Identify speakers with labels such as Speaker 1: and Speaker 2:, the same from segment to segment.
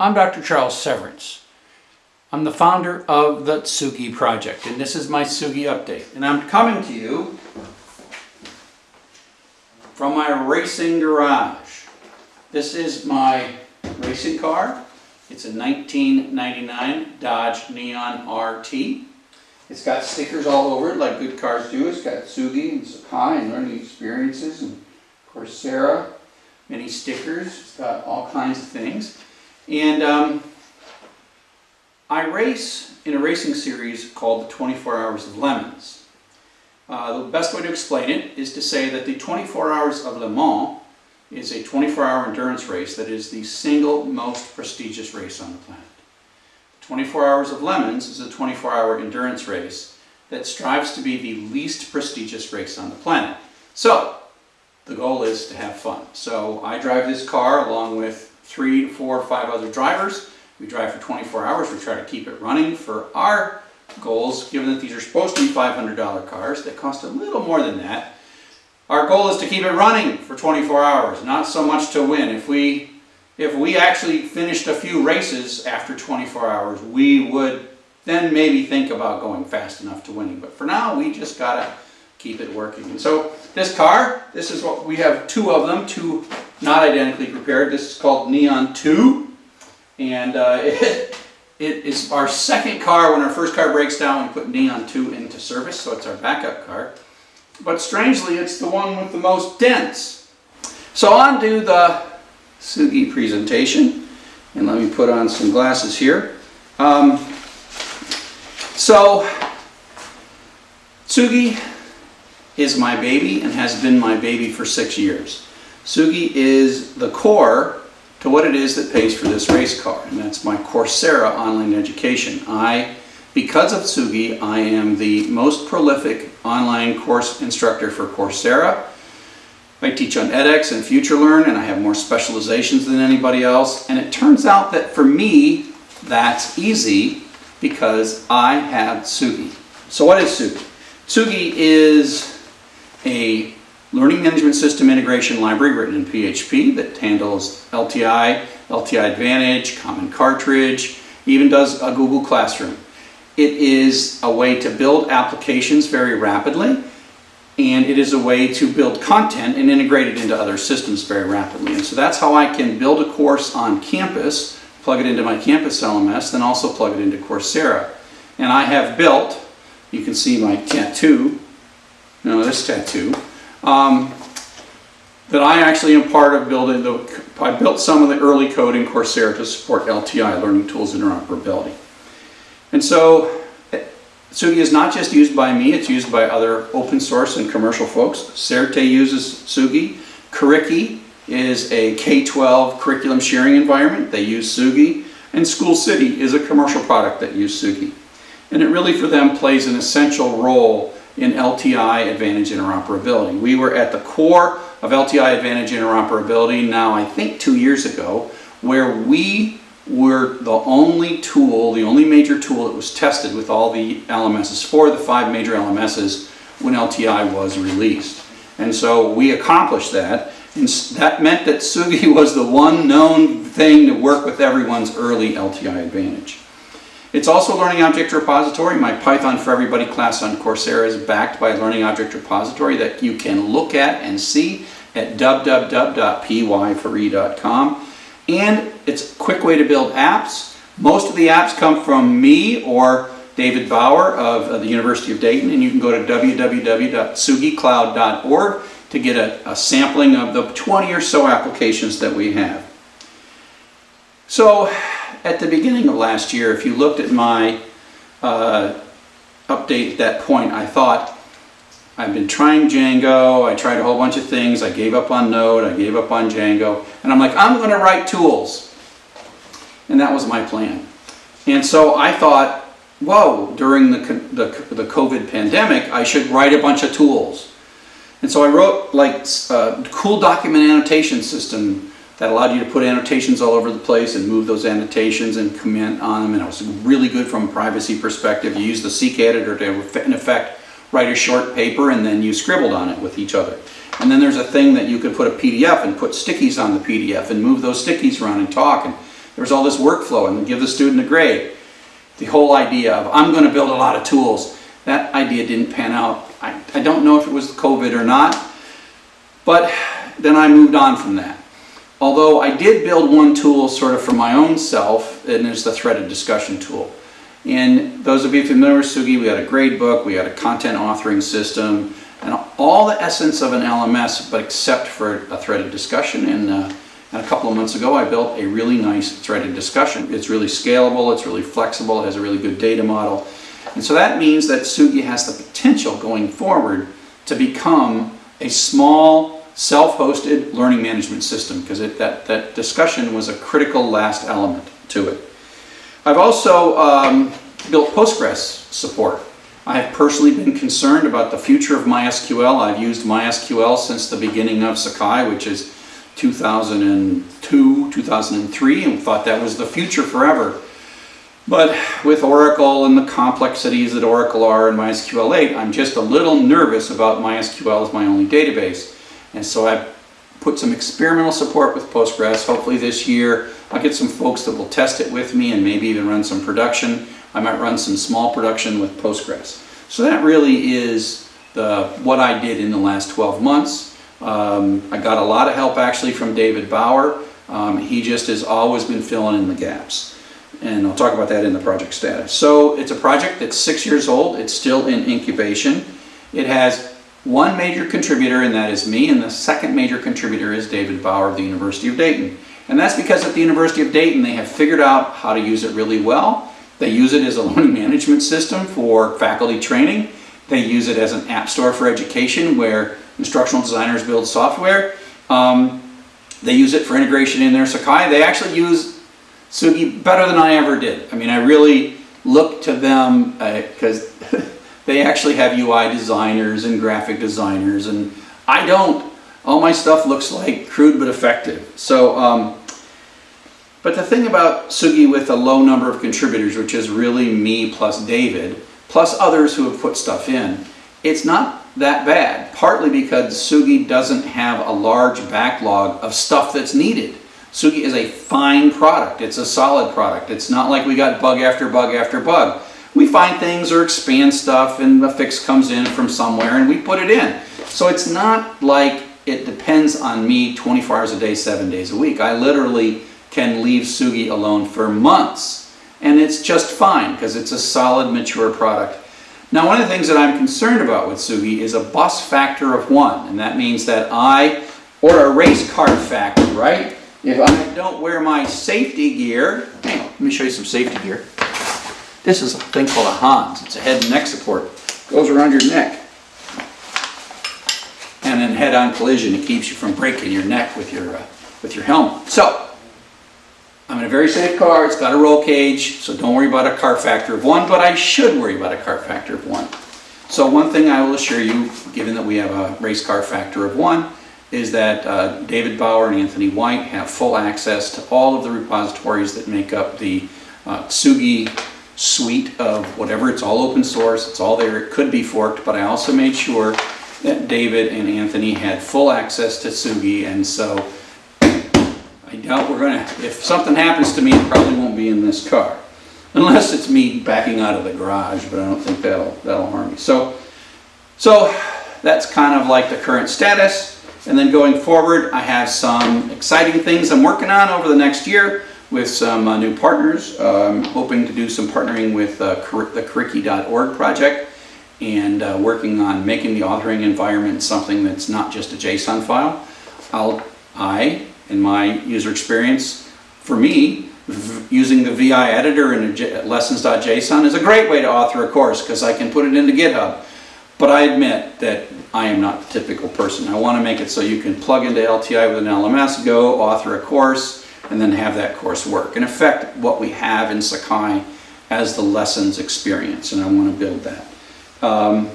Speaker 1: I'm Dr. Charles Severance. I'm the founder of the Tsugi Project, and this is my Tsugi update. And I'm coming to you from my racing garage. This is my racing car. It's a 1999 Dodge Neon RT. It's got stickers all over it like good cars do. It's got Tsugi and Sakai and learning experiences and Coursera, many stickers. It's got all kinds of things. And um, I race in a racing series called the 24 Hours of Lemons. Uh, the best way to explain it is to say that the 24 Hours of Le Mans is a 24-hour endurance race that is the single most prestigious race on the planet. 24 Hours of Lemons is a 24-hour endurance race that strives to be the least prestigious race on the planet. So, the goal is to have fun. So I drive this car along with three, four, five other drivers. We drive for 24 hours. We try to keep it running for our goals, given that these are supposed to be $500 cars that cost a little more than that. Our goal is to keep it running for 24 hours, not so much to win. If we if we actually finished a few races after 24 hours, we would then maybe think about going fast enough to winning. But for now, we just gotta keep it working. And so this car, this is what we have two of them, two not identically prepared. This is called Neon 2. And uh, it, it is our second car. When our first car breaks down, we put Neon 2 into service, so it's our backup car. But strangely, it's the one with the most dents. So on to the Tsugi presentation. And let me put on some glasses here. Um, so, Tsugi is my baby and has been my baby for six years. Tsugi is the core to what it is that pays for this race car, and that's my Coursera online education. I, because of Tsugi, I am the most prolific online course instructor for Coursera. I teach on edX and FutureLearn, and I have more specializations than anybody else. And it turns out that for me, that's easy because I have Tsugi. So what is Tsugi? Tsugi is a learning management system integration library written in PHP that handles LTI, LTI Advantage, Common Cartridge, even does a Google Classroom. It is a way to build applications very rapidly and it is a way to build content and integrate it into other systems very rapidly. And so that's how I can build a course on campus, plug it into my campus LMS, then also plug it into Coursera. And I have built, you can see my tattoo, no, this tattoo, um, that I actually am part of building the, I built some of the early code in Coursera to support LTI, Learning Tools Interoperability. And so Tsugi is not just used by me, it's used by other open source and commercial folks. Certe uses Tsugi. Curriki is a K-12 curriculum sharing environment. They use Tsugi. And School City is a commercial product that uses Tsugi. And it really, for them, plays an essential role in LTI Advantage interoperability. We were at the core of LTI Advantage interoperability now, I think, two years ago, where we were the only tool, the only major tool that was tested with all the LMSs, for the five major LMSs when LTI was released. And so we accomplished that, and that meant that Tsugi was the one known thing to work with everyone's early LTI advantage. It's also a Learning Object Repository. My Python for Everybody class on Coursera is backed by a Learning Object Repository that you can look at and see at www.py4e.com and it's a quick way to build apps. Most of the apps come from me or David Bauer of the University of Dayton, and you can go to www.tsugicloud.org to get a, a, sampling of the 20 or so applications that we have. So at the beginning of last year, if you looked at my uh, update at that point, I thought, I've been trying Django, I tried a whole bunch of things, I gave up on Node, I gave up on Django, and I'm like, I'm going to write tools. And that was my plan. And so I thought, whoa, during the, the, the COVID pandemic, I should write a bunch of tools. And so I wrote like a cool document annotation system that allowed you to put annotations all over the place and move those annotations and comment on them. And it was really good from a privacy perspective. You use the Seek editor to, in effect, write a short paper and then you scribbled on it with each other. And then there's a thing that you could put a PDF and put stickies on the PDF and move those stickies around and talk. And there was all this workflow and give the student a grade. The whole idea of, I'm gonna build a lot of tools, that idea didn't pan out. I, I don't know if it was COVID or not, but then I moved on from that. Although I did build one tool sort of for my own self, and it's the threaded discussion tool. And those of you familiar with Tsugi, we had a grade book, we had a content authoring system, and all the essence of an LMS, but except for a threaded discussion. And, uh, and a couple of months ago, I built a really nice threaded discussion. It's really scalable, it's really flexible, it has a really good data model. And so that means that Tsugi has the potential going forward to become a small, self-hosted learning management system because that, that discussion was a critical last element to it. I've also um, built Postgres support. I have personally been concerned about the future of MySQL. I've used MySQL since the beginning of Sakai, which is 2002, 2003, and thought that was the future forever. But with Oracle and the complexities that Oracle are in MySQL 8, I'm just a little nervous about MySQL as my only database. And so I put some experimental support with Postgres. Hopefully this year I'll get some folks that will test it with me and maybe even run some production. I might run some small production with Postgres. So that really is the, what I did in the last 12 months. Um, I got a lot of help actually from David Bauer. Um, he just has always been filling in the gaps and I'll talk about that in the project status. So it's a project that's six years old. It's still in incubation. It has one major contributor, and that is me, and the second major contributor is David Bauer of the University of Dayton. And that's because at the University of Dayton, they have figured out how to use it really well. They use it as a learning management system for faculty training. They use it as an app store for education where instructional designers build software. Um, they use it for integration in their Sakai. They actually use Tsugi better than I ever did. I mean, I really look to them because uh, they actually have UI designers and graphic designers, and I don't. All my stuff looks like crude but effective. So, um, but the thing about Tsugi with a low number of contributors, which is really me plus David, plus others who have put stuff in, it's not that bad. Partly because Tsugi doesn't have a large backlog of stuff that's needed. Tsugi is a fine product. It's a solid product. It's not like we got bug after bug after bug. We find things or expand stuff and a fix comes in from somewhere and we put it in. So it's not like it depends on me 24 hours a day, seven days a week. I literally can leave Tsugi alone for months and it's just fine because it's a solid, mature product. Now, one of the things that I'm concerned about with Tsugi is a bus factor of one, and that means that I, or a race car factor, right? If I don't wear my safety gear, hang on, let me show you some safety gear. This is a thing called a Hans. It's a head and neck support. Goes around your neck. And then head-on collision, it keeps you from breaking your neck with your, uh, with your helmet. So, I'm in a very safe car. It's got a roll cage, so don't worry about a car factor of one, but I should worry about a car factor of one. So one thing I will assure you, given that we have a race car factor of one, is that uh, David Bauer and Anthony White have full access to all of the repositories that make up the uh, Tsugi suite of whatever. It's all open source, it's all there, it could be forked, but I also made sure that David and Anthony had full access to Tsugi, and so I doubt we're gonna, if something happens to me, it probably won't be in this car. Unless it's me backing out of the garage, but I don't think that'll, that'll harm me. So, so that's kind of like the current status. And then going forward, I have some exciting things I'm working on over the next year with some uh, new partners. I'm hoping to do some partnering with uh, the Curriki.org project and uh, working on making the authoring environment something that's not just a JSON file. I'll, I, in my user experience, for me, using the VI editor in lessons.json is a great way to author a course because I can put it into GitHub. But I admit that I am not the typical person. I want to make it so you can plug into LTI with an LMS, go author a course, and then have that course work. In effect, what we have in Sakai as the lessons experience, and I want to build that. Um,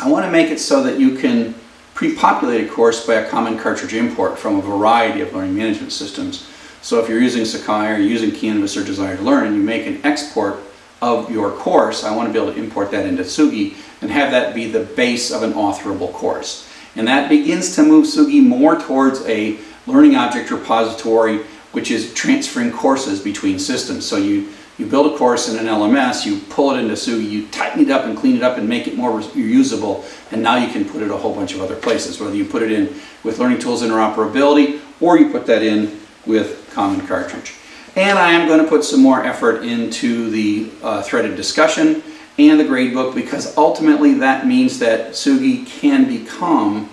Speaker 1: I want to make it so that you can pre-populate a course by a common cartridge import from a variety of learning management systems. So if you're using Sakai or using Canvas or Desire to Learn and you make an export of your course, I want to be able to import that into Tsugi and have that be the base of an authorable course. And that begins to move Tsugi more towards a learning object repository which is transferring courses between systems. So you, you build a course in an LMS, you pull it into Tsugi, you tighten it up and clean it up and make it more reusable, and now you can put it a whole bunch of other places, whether you put it in with Learning Tools interoperability, or you put that in with Common Cartridge. And I am going to put some more effort into the uh, threaded discussion and the gradebook because ultimately that means that Tsugi can become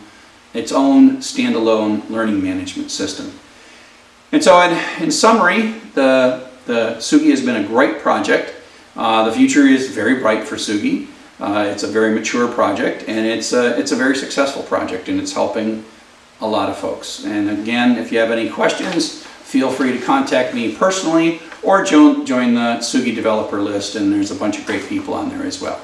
Speaker 1: its own standalone learning management system. And so in, in summary, the, the Tsugi has been a great project. Uh, the future is very bright for Tsugi. Uh, it's a very mature project and it's a, it's a very successful project and it's helping a lot of folks. And again, if you have any questions, feel free to contact me personally or join, join the Tsugi developer list and there's a bunch of great people on there as well.